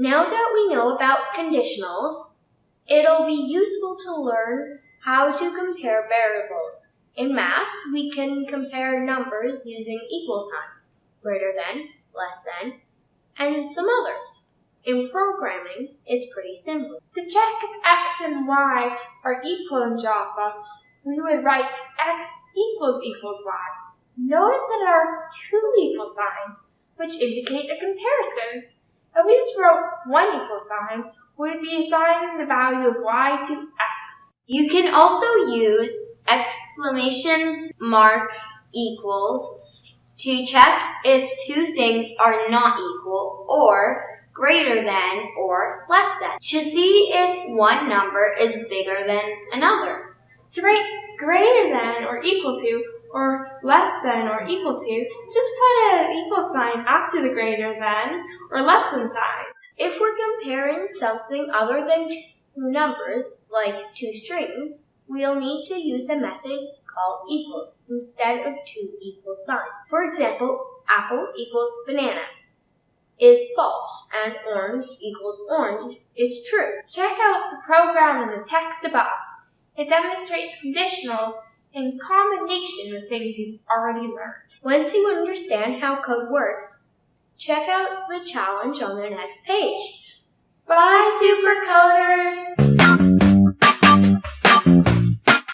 Now that we know about conditionals, it'll be useful to learn how to compare variables. In math, we can compare numbers using equal signs, greater than, less than, and some others. In programming, it's pretty simple. To check if x and y are equal in Java, we would write x equals equals y. Notice that there are two equal signs, which indicate a comparison. We just wrote one equal sign, we'd be assigning the value of y to x. You can also use exclamation mark equals to check if two things are not equal or greater than or less than to see if one number is bigger than another. To write greater than or equal to or less than or equal to, just put an equal sign after the greater than or less than sign. If we're comparing something other than two numbers, like two strings, we'll need to use a method called equals instead of two equal signs. For example, apple equals banana is false and orange equals orange is true. Check out the program in the text above. It demonstrates conditionals in combination with things you've already learned. Once you understand how code works, check out the challenge on the next page. Bye, supercoders!